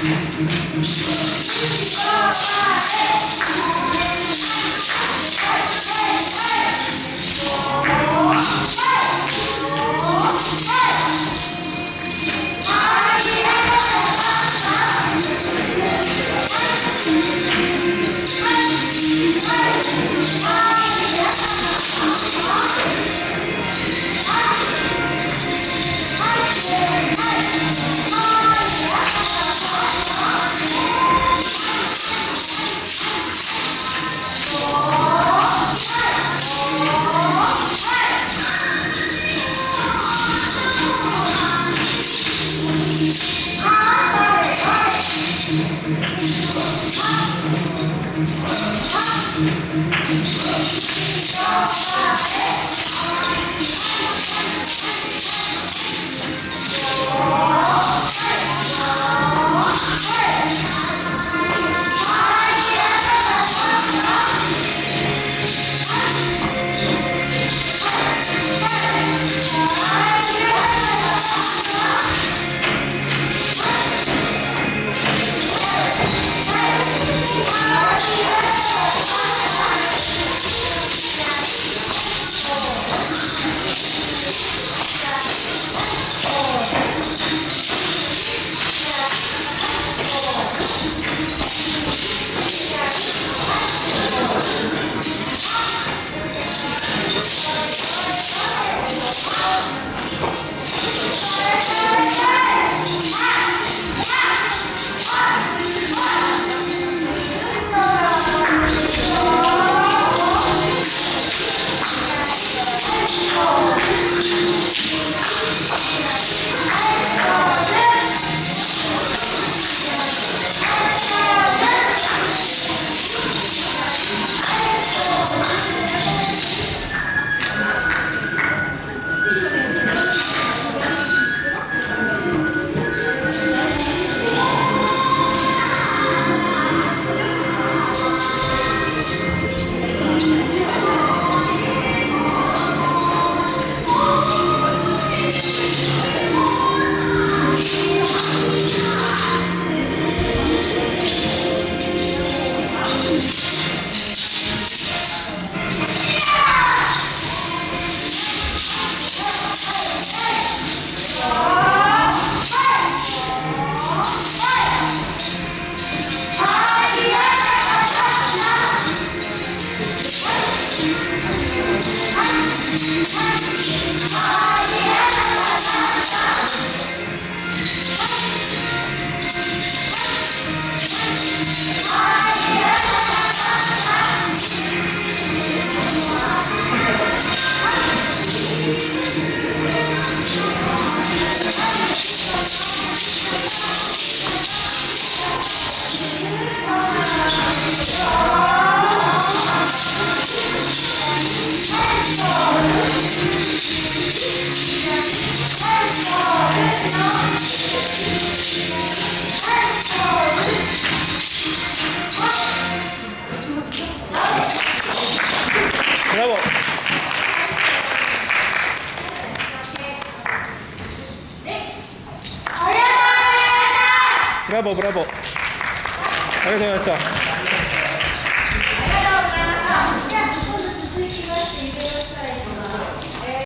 Thank. Bravo. Bravo, bravo. ありがとうございました。ありがとうございました。じゃあ、ここ続きまして、いただきたい。